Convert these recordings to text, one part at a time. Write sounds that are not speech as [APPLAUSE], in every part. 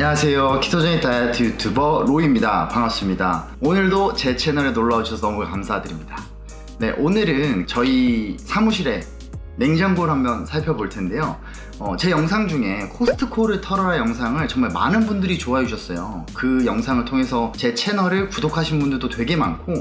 안녕하세요. 키토제닉 다이어트 유튜버 로이입니다. 반갑습니다. 오늘도 제 채널에 놀러와 주셔서 너무 감사드립니다. 네 오늘은 저희 사무실에 냉장고를 한번 살펴볼 텐데요. 어, 제 영상 중에 코스트코를 털어라 영상을 정말 많은 분들이 좋아해 주셨어요. 그 영상을 통해서 제 채널을 구독하신 분들도 되게 많고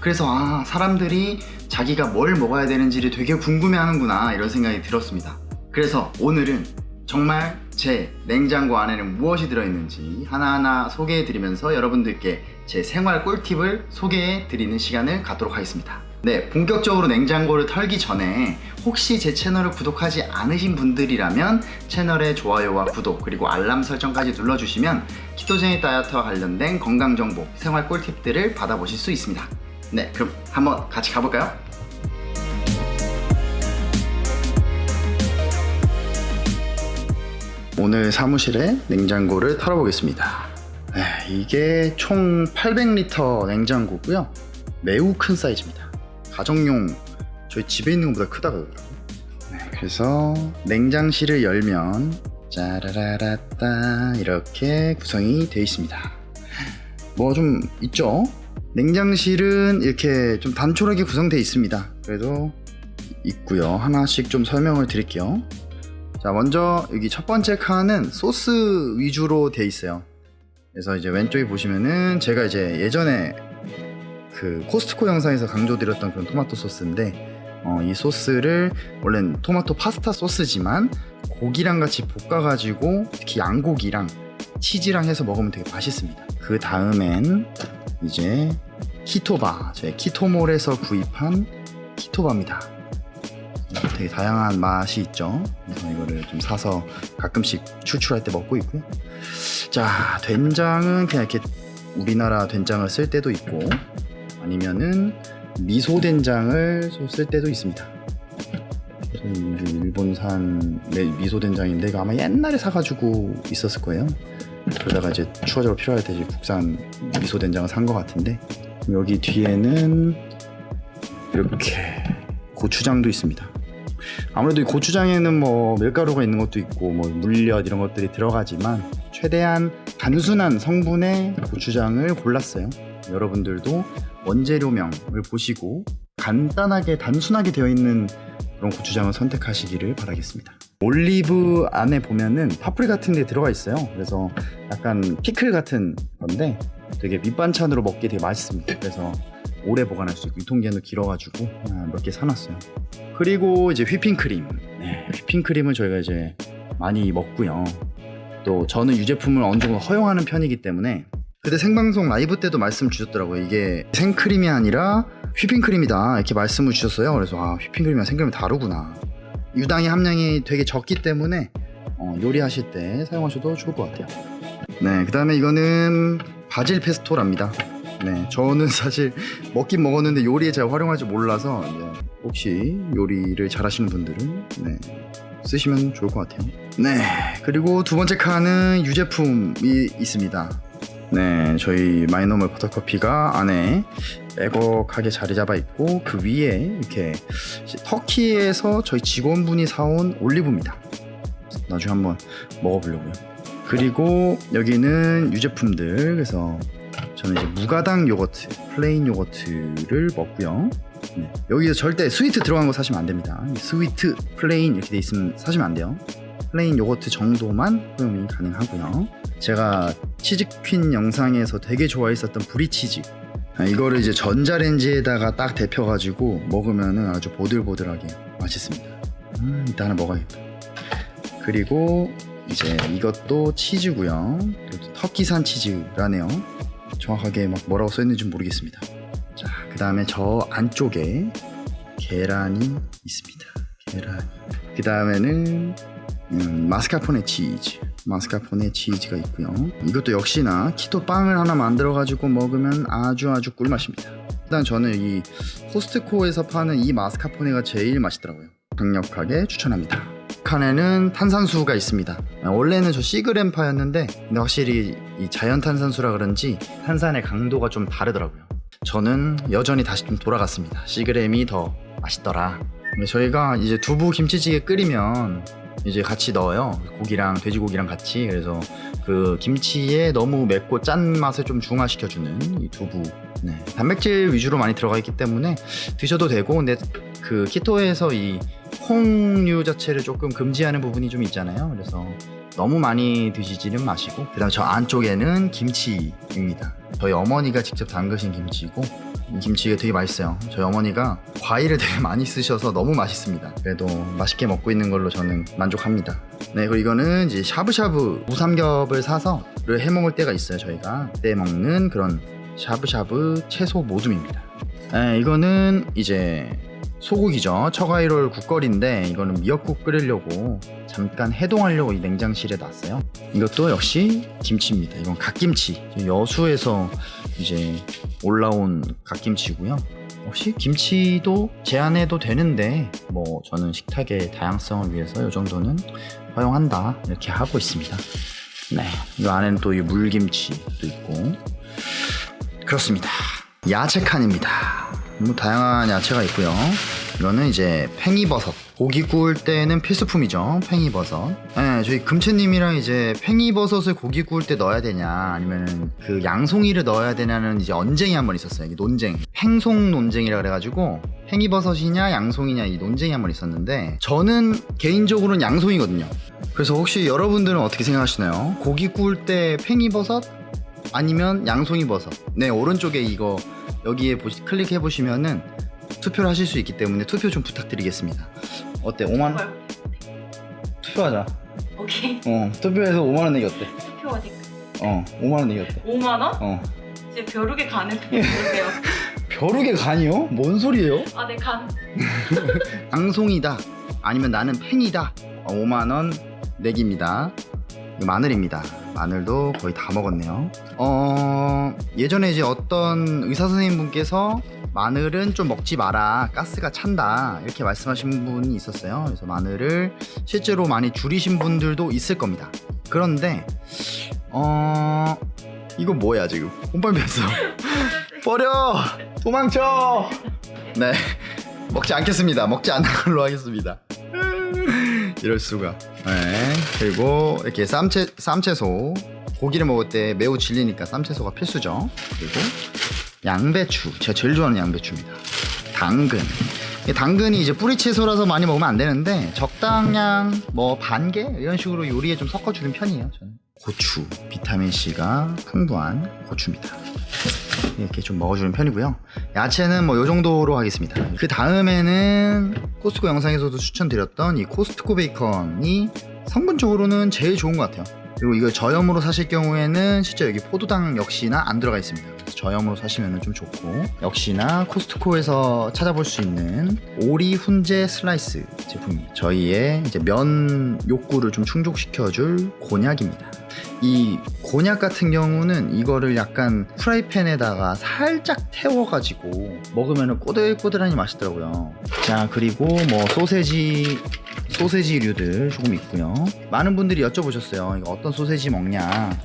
그래서 아 사람들이 자기가 뭘 먹어야 되는지를 되게 궁금해 하는구나 이런 생각이 들었습니다. 그래서 오늘은 정말 제 냉장고 안에는 무엇이 들어있는지 하나하나 소개해드리면서 여러분들께 제 생활 꿀팁을 소개해드리는 시간을 갖도록 하겠습니다 네 본격적으로 냉장고를 털기 전에 혹시 제 채널을 구독하지 않으신 분들이라면 채널의 좋아요와 구독 그리고 알람 설정까지 눌러주시면 키토제닉 다이어트와 관련된 건강정보 생활 꿀팁들을 받아보실 수 있습니다 네 그럼 한번 같이 가볼까요? 오늘 사무실에 냉장고를 털어보겠습니다. 네, 이게 총 800리터 냉장고고요. 매우 큰 사이즈입니다. 가정용 저희 집에 있는 것보다 크다 그러더라고요. 네, 그래서 냉장실을 열면 짜라라라따 이렇게 구성이 되어 있습니다. 뭐 좀 있죠? 냉장실은 이렇게 좀 단촐하게 구성되어 있습니다. 그래도 있고요. 하나씩 좀 설명을 드릴게요 자 먼저 여기 첫 번째 칸은 소스 위주로 돼 있어요. 그래서 이제 왼쪽에 보시면은 제가 이제 예전에 그 코스트코 영상에서 강조드렸던 그런 토마토 소스인데 어, 이 소스를 원래는 토마토 파스타 소스지만 고기랑 같이 볶아가지고 특히 양고기랑 치즈랑 해서 먹으면 되게 맛있습니다. 그 다음엔 이제 키토바 저희 키토몰에서 구입한 키토바입니다 되게 다양한 맛이 있죠. 그래서 이거를 좀 사서 가끔씩 추출할 때 먹고 있고요 자 된장은 그냥 이렇게 우리나라 된장을 쓸 때도 있고 아니면은 미소 된장을 쓸 때도 있습니다. 일본산 미소 된장인데 이거 아마 옛날에 사가지고 있었을 거예요. 그러다가 이제 추가적으로 필요할 때 이제 국산 미소 된장을 산 것 같은데 여기 뒤에는 이렇게 고추장도 있습니다 아무래도 이 고추장에는 뭐 밀가루가 있는 것도 있고 뭐 물엿 이런 것들이 들어가지만 최대한 단순한 성분의 고추장을 골랐어요. 여러분들도 원재료명을 보시고 간단하게 단순하게 되어 있는 그런 고추장을 선택하시기를 바라겠습니다. 올리브 안에 보면은 파프리카 같은 게 들어가 있어요. 그래서 약간 피클 같은 건데 되게 밑반찬으로 먹기 되게 맛있습니다. 그래서 오래 보관할 수 있고 유통기한도 길어가지고 몇 개 사놨어요. 그리고 이제 휘핑크림. 네, 휘핑크림을 저희가 이제 많이 먹고요. 또 저는 유제품을 어느 정도 허용하는 편이기 때문에. 그때 생방송 라이브 때도 말씀 주셨더라고요. 이게 생크림이 아니라 휘핑크림이다. 이렇게 말씀을 주셨어요. 그래서 아 휘핑크림이랑 생크림이 다르구나. 유당의 함량이 되게 적기 때문에 어, 요리하실 때 사용하셔도 좋을 것 같아요. 네그 다음에 이거는 바질 페스토랍니다 네, 저는 사실 먹긴 먹었는데 요리에 잘 활용할 줄 몰라서 혹시 요리를 잘하시는 분들은 네, 쓰시면 좋을 것 같아요. 네, 그리고 두 번째 칸은 유제품이 있습니다. 네, 저희 마이너멀 버터커피가 안에 빼곡하게 자리 잡아 있고 그 위에 이렇게 터키에서 저희 직원분이 사온 올리브입니다. 나중에 한번 먹어보려고요. 그리고 여기는 유제품들 그래서 저는 이제 무가당 요거트, plain 요거트를 먹고요. 네. 여기서 절대 sweet 들어간 거 사시면 안 됩니다. sweet, plain 이렇게 돼 있으면 사시면 안 돼요. plain 요거트 정도만 허용이 가능하고요. 제가 치즈퀸 영상에서 되게 좋아했었던 브리치즈 아, 이거를 이제 전자레인지에다가 딱 데펴가지고 먹으면 아주 보들보들하게 맛있습니다. 음, 하나 먹어야겠다. 그리고 이제 이것도 치즈고요. 터키산 치즈라네요. 정확하게 막 뭐라고 써있는지 모르겠습니다. 자 그 다음에 저 안쪽에 계란이 있습니다. 계란 그 다음에는 음, 마스카포네 치즈. 마스카포네 치즈가 있고요. 이것도 역시나 키토 빵을 하나 만들어 가지고 먹으면 아주 아주 꿀맛입니다. 일단 저는 이 코스트코에서 파는 이 마스카포네가 제일 맛있더라고요. 강력하게 추천합니다 칸에는 탄산수가 있습니다 원래는 저 시그램파였는데 근데 확실히 이 자연 탄산수라 그런지 탄산의 강도가 좀 다르더라고요 저는 여전히 다시 좀 돌아갔습니다 시그램이 더 맛있더라 저희가 이제 두부 김치찌개 끓이면 이제 같이 넣어요. 고기랑 돼지고기랑 같이. 그래서 그 김치에 너무 맵고 짠 맛을 좀 중화시켜주는 이 두부. 네. 단백질 위주로 많이 들어가 있기 때문에 드셔도 되고, 근데 그 키토에서 이 콩류 자체를 조금 금지하는 부분이 좀 있잖아요. 그래서 너무 많이 드시지는 마시고, 그 다음 저 안쪽에는 김치입니다. 저희 어머니가 직접 담그신 김치고, 이 김치가 되게 맛있어요. 저희 어머니가 과일을 되게 많이 쓰셔서 너무 맛있습니다. 그래도 맛있게 먹고 있는 걸로 저는 만족합니다. 네, 그리고 이거는 이제 샤브샤브 무삼겹을 사서 를해 먹을 때가 있어요. 저희가 그때 먹는 그런 샤브샤브 채소 모듬입니다. 네, 이거는 이제 소고기죠. 처가이롤 국거리인데 이거는 미역국 끓이려고 잠깐 해동하려고 이 냉장실에 놨어요. 이것도 역시 김치입니다. 이건 갓김치. 여수에서 이제 올라온 갓김치고요. 역시 김치도 제한해도 되는데 뭐 저는 식탁의 다양성을 위해서 이 정도는 허용한다 이렇게 하고 있습니다. 네, 이 안에는 또 이 물김치도 있고 그렇습니다. 야채 칸입니다. 뭐 다양한 야채가 있고요. 이거는 이제 팽이버섯. 고기 구울 때는 필수품이죠. 팽이버섯. 네, 저희 금채님이랑 이제 팽이버섯을 고기 구울 때 넣어야 되냐, 아니면 그 양송이를 넣어야 되냐는 이제 언쟁이 한 번 있었어요. 논쟁. 팽송 논쟁이라 그래가지고 팽이버섯이냐 양송이냐 이 논쟁이 한 번 있었는데 저는 개인적으로는 양송이거든요. 그래서 혹시 여러분들은 어떻게 생각하시나요? 고기 구울 때 팽이버섯 아니면 양송이 버섯. 네, 오른쪽에 이거 여기에 보시, 클릭해 보시면은 투표를 하실 수 있기 때문에 투표 좀 부탁드리겠습니다. 어때? 5만 원? 헐. 투표하자. 오케이. 어, 투표해서 5만 원 내기 어때? 투표 어디? 어, 5만 원 내기 어때? 5만 원? 어. 이제 벼룩의 간을 보세요. [LAUGHS] 벼룩의 간이요? 뭔 소리예요? 아, 내 간. [LAUGHS] 양송이다. 아니면 나는 팽이다. 어, 5만 원 내기입니다. 마늘입니다. 마늘도 거의 다 먹었네요. 어, 예전에 이제 어떤 의사 선생님분께서 마늘은 좀 먹지 마라. 가스가 찬다. 이렇게 말씀하신 분이 있었어요. 그래서 마늘을 실제로 많이 줄이신 분들도 있을 겁니다. 그런데, 어, 이거 뭐야, 지금? 뺐어. [LAUGHS] 버려! 도망쳐! 네. 먹지 않겠습니다. 먹지 않는 걸로 하겠습니다. 이럴 수가. 네. 그리고 이렇게 쌈채 쌈채소 고기를 먹을 때 매우 질리니까 쌈채소가 필수죠. 그리고 양배추 제가 제일 좋아하는 양배추입니다. 당근. 이 당근이 이제 뿌리 채소라서 많이 먹으면 안 되는데 적당량 뭐 반 개 이런 식으로 요리에 좀 섞어주는 편이에요. 저는. 고추 비타민 C가 풍부한 고추입니다. 이렇게 좀 먹어주는 편이고요. 야채는 뭐 요 정도로 하겠습니다. 그 다음에는 코스트코 영상에서도 추천드렸던 이 코스트코 베이컨이 성분적으로는 제일 좋은 것 같아요. 그리고 이걸 저염으로 사실 경우에는 실제 여기 포도당 역시나 안 들어가 있습니다. 저염으로 사시면 좀 좋고 역시나 코스트코에서 찾아볼 수 있는 오리 훈제 슬라이스 제품이 저희의 이제 면 욕구를 좀 충족시켜줄 곤약입니다. 이 곤약 같은 경우는 이거를 약간 프라이팬에다가 살짝 태워가지고 먹으면 꼬들꼬들하니 맛있더라고요. 자 그리고 뭐 소세지 소세지류들 조금 있고요. 많은 분들이 여쭤보셨어요. 이거 어떤 소세지 먹냐?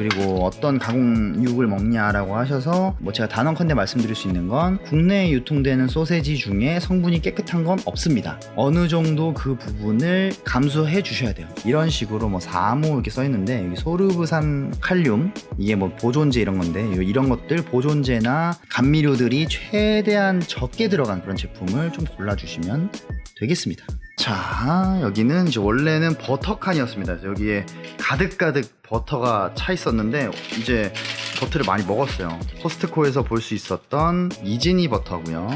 그리고 어떤 가공육을 먹냐라고 하셔서 뭐 제가 단언컨대 말씀드릴 수 있는 건 국내에 유통되는 소세지 중에 성분이 깨끗한 건 없습니다. 어느 정도 그 부분을 감수해 주셔야 돼요. 이런 식으로 뭐 사모 이렇게 써 있는데 여기 소르브산 칼륨 이게 뭐 보존제 이런 건데 이런 것들 보존제나 감미료들이 최대한 적게 들어간 그런 제품을 좀 골라주시면 되겠습니다. 자 여기는 이제 원래는 버터칸이었습니다. 여기에 가득가득 버터가 차 있었는데 이제 버터를 많이 먹었어요. 코스트코에서 볼 수 있었던 이즈니 버터고요.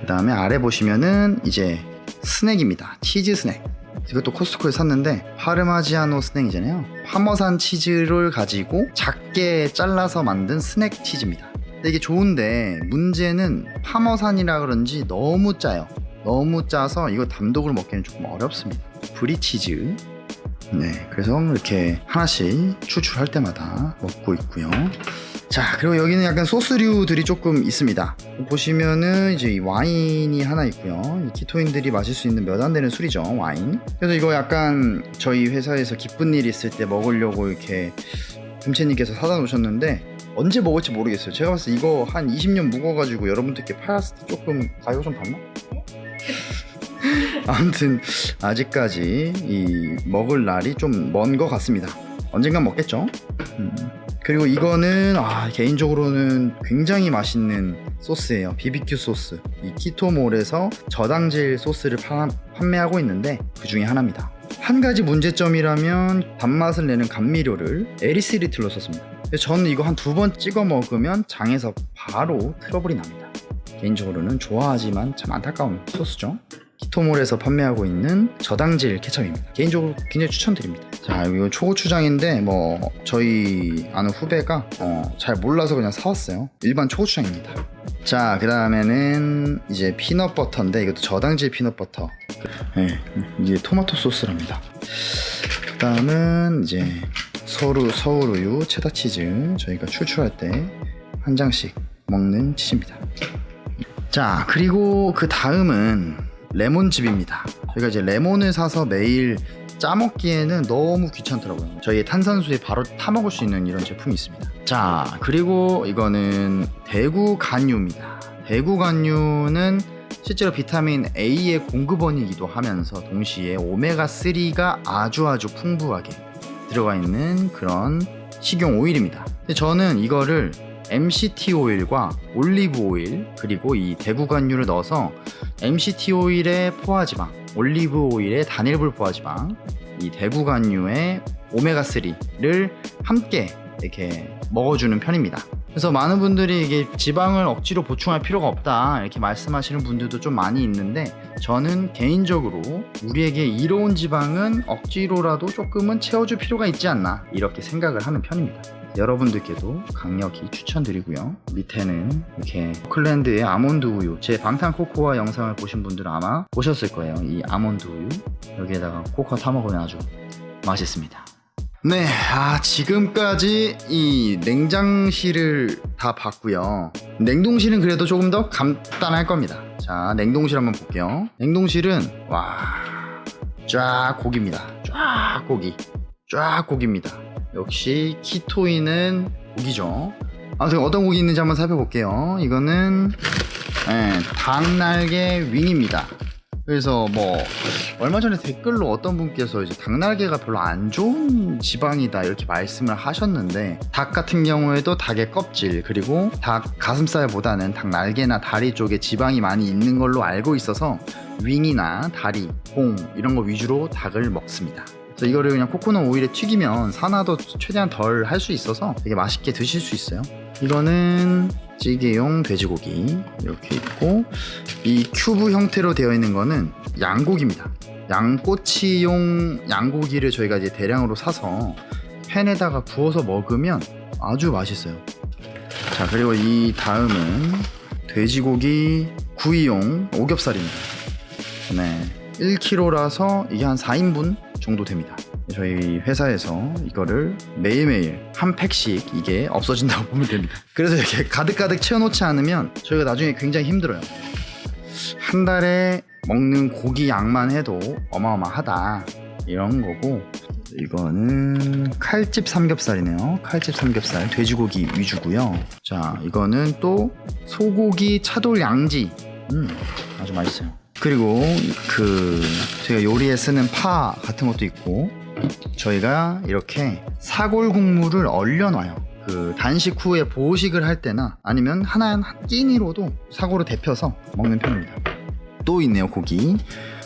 그 다음에 아래 보시면은 이제 스낵입니다. 치즈 스낵. 이것도 코스트코에 샀는데 파르마지아노 스낵이잖아요. 파머산 치즈를 가지고 작게 잘라서 만든 스낵 치즈입니다. 이게 좋은데 문제는 파머산이라 그런지 너무 짜요. 너무 짜서 이거 단독으로 먹기는 조금 어렵습니다. 브리치즈. 네, 그래서 이렇게 하나씩 추출할 때마다 먹고 있고요. 자, 그리고 여기는 약간 소스류들이 조금 있습니다. 보시면은 이제 이 와인이 하나 있고요. 이 키토인들이 마실 수 있는 몇 안 되는 술이죠, 와인. 그래서 이거 약간 저희 회사에서 기쁜 일 있을 때 먹으려고 이렇게 금채님께서 사다 놓으셨는데 언제 먹을지 모르겠어요. 제가 봤을 때 이거 한 20년 묵어가지고 여러분들께 팔았을 때 조금 가격 좀 받나? 아무튼 아직까지 이 먹을 날이 좀 먼 것 같습니다. 언젠간 먹겠죠. 음. 그리고 이거는 아, 개인적으로는 굉장히 맛있는 소스예요. BBQ 소스. 이 키토몰에서 저당질 소스를 파- 판매하고 있는데 그 중에 하나입니다. 한 가지 문제점이라면 단맛을 내는 감미료를 에리스리틀로 썼습니다. 저는 이거 한 두 번 찍어 먹으면 장에서 바로 트러블이 납니다. 개인적으로는 좋아하지만 참 안타까운 소스죠. 키토몰에서 판매하고 있는 저당질 케첩입니다. 개인적으로 굉장히 추천드립니다. 자, 이거 초고추장인데 뭐 저희 아는 후배가 어, 잘 몰라서 그냥 사왔어요. 일반 초고추장입니다. 자, 그 다음에는 이제 피넛버터인데 이것도 저당질 피넛버터. 네, 이제 토마토 소스랍니다. 그 다음은 이제 서울 서울우유 체다 치즈 저희가 출출할 때 한 장씩 먹는 치즈입니다. 자 그리고 그 다음은 레몬즙입니다. 저희가 이제 레몬을 사서 매일 짜먹기에는 너무 귀찮더라고요. 저희 탄산수에 바로 타먹을 수 있는 이런 제품이 있습니다. 자 그리고 이거는 대구 간유입니다. 대구 간유는 실제로 비타민 A의 공급원이기도 하면서 동시에 오메가3가 아주 아주 풍부하게 들어가 있는 그런 식용 오일입니다. 근데 저는 이거를 MCT 오일과 올리브 오일 그리고 이 대구간유를 넣어서 MCT 오일의 포화지방, 올리브 오일의 단일불 포화지방, 이 대구간유의 오메가3를 함께 이렇게 먹어주는 편입니다. 그래서 많은 분들이 이게 지방을 억지로 보충할 필요가 없다 이렇게 말씀하시는 분들도 좀 많이 있는데 저는 개인적으로 우리에게 이로운 지방은 억지로라도 조금은 채워줄 필요가 있지 않나 이렇게 생각을 하는 편입니다. 여러분들께도 강력히 추천드리고요. 밑에는 이렇게 클랜드의 아몬드 우유, 제 방탄 코코아 영상을 보신 분들은 아마 보셨을 거예요. 이 아몬드 우유 여기에다가 코코아 타 먹으면 아주 맛있습니다. 네, 아 지금까지 이 냉장실을 다 봤고요. 냉동실은 그래도 조금 더 간단할 겁니다. 자, 냉동실 한번 볼게요. 냉동실은 와, 쫙 고기입니다. 쫙 고기, 쫙 고기입니다. 역시 키토인은 고기죠. 아무튼 어떤 고기 있는지 한번 살펴볼게요. 이거는 예, 닭날개 윙입니다. 그래서 뭐 얼마 전에 댓글로 어떤 분께서 이제 닭날개가 별로 안 좋은 지방이다 이렇게 말씀을 하셨는데 닭 같은 경우에도 닭의 껍질 그리고 닭 가슴살보다는 닭 날개나 다리 쪽에 지방이 많이 있는 걸로 알고 있어서 윙이나 다리, 봉 이런 거 위주로 닭을 먹습니다. 그래서 이거를 그냥 코코넛 오일에 튀기면 산화도 최대한 덜 할 수 있어서 되게 맛있게 드실 수 있어요. 이거는 찌개용 돼지고기 이렇게 있고 이 큐브 형태로 되어 있는 거는 양고기입니다. 양꼬치용 양고기를 저희가 이제 대량으로 사서 팬에다가 구워서 먹으면 아주 맛있어요. 자 그리고 이 다음은 돼지고기 구이용 오겹살입니다. 네, 1kg라서 이게 한 4인분 정도 됩니다. 저희 회사에서 이거를 매일매일 한 팩씩 이게 없어진다고 [LAUGHS] 보면 됩니다. 그래서 이렇게 가득가득 채워놓지 않으면 저희가 나중에 굉장히 힘들어요. 한 달에 먹는 고기 양만 해도 어마어마하다 이런 거고 이거는 칼집 삼겹살이네요. 칼집 삼겹살 돼지고기 위주고요. 자 이거는 또 소고기 차돌 양지 음 아주 맛있어요. 그리고 그 저희가 요리에 쓰는 파 같은 것도 있고 저희가 이렇게 사골 국물을 얼려놔요. 그 단식 후에 보식을 할 때나 아니면 하나 한 끼니로도 사골을 데펴서 먹는 편입니다. 또 있네요 고기.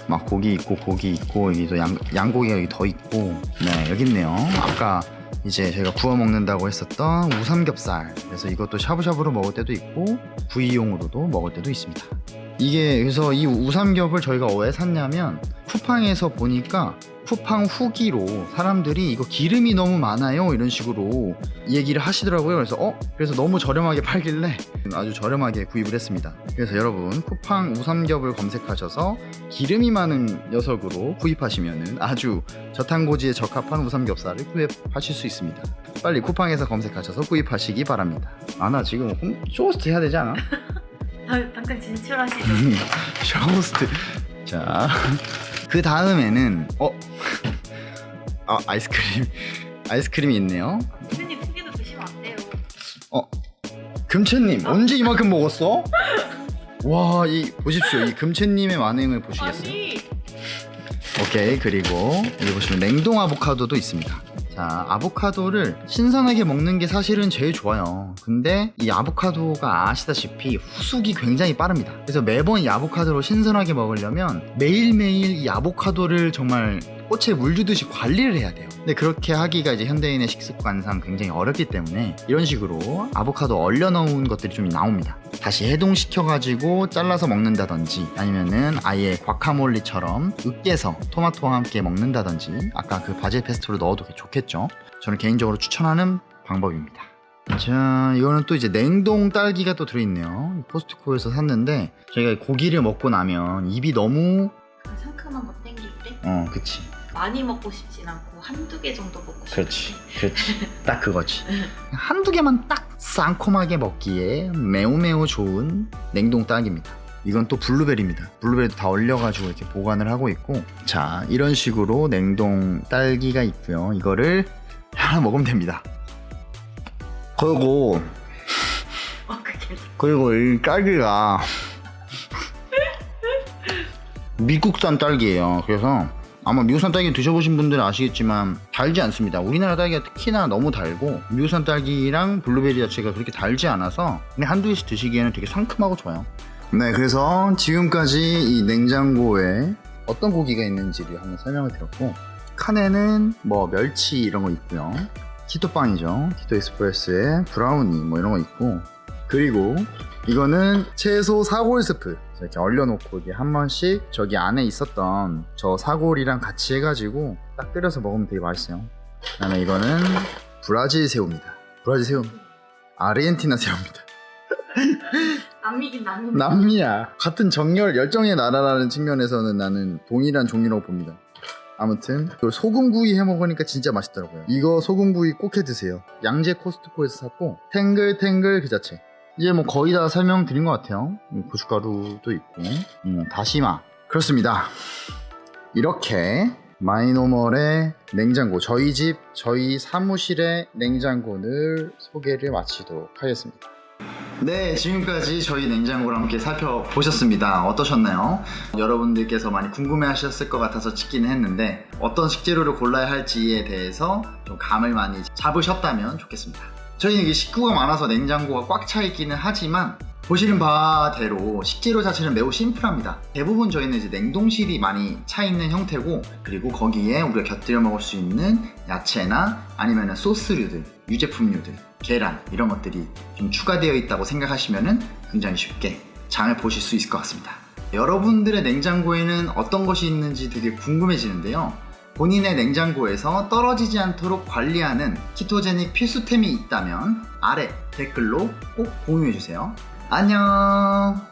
막 고기 있고 고기 있고 여기도 양, 양고기가 여기 더 있고 네 여기 있네요. 아까 이제 저희가 구워 먹는다고 했었던 우삼겹살 그래서 이것도 샤브샤브로 먹을 때도 있고 구이용으로도 먹을 때도 있습니다. 이게 그래서 이 우삼겹을 저희가 왜 샀냐면 쿠팡에서 보니까 쿠팡 후기로 사람들이 이거 기름이 너무 많아요 이런 식으로 얘기를 하시더라고요. 그래서 어? 그래서 너무 저렴하게 팔길래 아주 저렴하게 구입을 했습니다. 그래서 여러분 쿠팡 우삼겹을 검색하셔서 기름이 많은 녀석으로 구입하시면 아주 저탄고지에 적합한 우삼겹살을 구입하실 수 있습니다. 빨리 쿠팡에서 검색하셔서 구입하시기 바랍니다. 아나 지금 홈 쇼호스트 해야 되지 않아? [LAUGHS] 다- 잠깐 진출하시죠. 쇼호스트 자 그 다음에는 어? 아 아이스크림 아이스크림이 있네요 선생님 두 개도 드시면 안 돼요. 어 금채님 언제 이만큼 먹었어? 와 이 보십시오 이 금채님의 반응을 보시겠어요? 아니 오케이 그리고 여기 보시면 냉동 아보카도도 있습니다 자 아보카도를 신선하게 먹는 게 사실은 제일 좋아요. 근데 이 아보카도가 아시다시피 후숙이 굉장히 빠릅니다. 그래서 매번 이 아보카도를 신선하게 먹으려면 매일매일 이 아보카도를 정말 꽃에 물 주듯이 관리를 해야 돼요. 근데 그렇게 하기가 이제 현대인의 식습관상 굉장히 어렵기 때문에 이런 식으로 아보카도 얼려 넣은 것들이 좀 나옵니다. 다시 해동시켜 가지고 잘라서 먹는다든지 아니면은 아예 과카몰리처럼 으깨서 토마토와 함께 먹는다든지 아까 그 바질 페스토를 넣어도 좋겠죠? 저는 개인적으로 추천하는 방법입니다. 자 이거는 또 이제 냉동 딸기가 또 들어있네요. 코스트코에서 샀는데 저희가 고기를 먹고 나면 입이 너무 그 상큼한 거 땡길 때? 어 그치. 많이 먹고 싶진 않고 한두 개 정도 먹고 싶을 그렇지 때. 그렇지. [LAUGHS] 딱 그거지. 한두 개만 딱 쌍콤하게 먹기에 매우 매우 좋은 냉동 딸기입니다. 이건 또 블루베리입니다. 블루베리도 다 얼려가지고 이렇게 보관을 하고 있고. 자 이런 식으로 냉동 딸기가 있고요. 이거를 하나 먹으면 됩니다. 그리고 어 그리고 이 딸기가 미국산 딸기예요. 그래서 아마 미국산 딸기 드셔보신 분들은 아시겠지만 달지 않습니다. 우리나라 딸기가 특히나 너무 달고 미국산 딸기랑 블루베리 자체가 그렇게 달지 않아서 그냥 한두 개씩 드시기에는 되게 상큼하고 좋아요. 네, 그래서 지금까지 이 냉장고에 어떤 고기가 있는지를 한번 설명을 드렸고 칸에는 뭐 멸치 이런 거 있고요. 키토빵이죠. 키토 익스프레스에 브라우니 뭐 이런 거 있고 그리고 이거는 채소 사골 스프 이렇게 얼려놓고 이게 한 번씩 저기 안에 있었던 저 사골이랑 같이 해가지고 딱 끓여서 먹으면 되게 맛있어요. 그 다음에 이거는 브라질 새우입니다. 브라질 새우. 아르헨티나 새우입니다. [LAUGHS] 남미긴 남미. 남미야. 같은 정열 열정의 나라라는 측면에서는 나는 동일한 종류라고 봅니다. 아무튼 그 소금구이 해 먹으니까 진짜 맛있더라고요. 이거 소금구이 꼭 해 드세요. 양재 코스트코에서 샀고 탱글탱글 그 자체 이제 뭐 거의 다 설명드린 것 같아요 음, 고춧가루도 있고 음, 다시마 그렇습니다 이렇게 마이노멀의 냉장고 저희 집 저희 사무실의 냉장고를 소개를 마치도록 하겠습니다 네, 지금까지 저희 냉장고를 함께 살펴보셨습니다. 어떠셨나요? 여러분들께서 많이 궁금해 하셨을 것 같아서 찍기는 했는데 어떤 식재료를 골라야 할지에 대해서 좀 감을 많이 잡으셨다면 좋겠습니다. 저희는 이게 식구가 많아서 냉장고가 꽉 차 있기는 하지만 보시는 바대로 식재료 자체는 매우 심플합니다. 대부분 저희는 이제 냉동실이 많이 차 있는 형태고 그리고 거기에 우리가 곁들여 먹을 수 있는 야채나 아니면 소스류들, 유제품류들, 계란 이런 것들이 좀 추가되어 있다고 생각하시면 굉장히 쉽게 장을 보실 수 있을 것 같습니다. 여러분들의 냉장고에는 어떤 것이 있는지 되게 궁금해지는데요. 본인의 냉장고에서 떨어지지 않도록 관리하는 키토제닉 필수템이 있다면 아래 댓글로 꼭 공유해주세요. 안녕!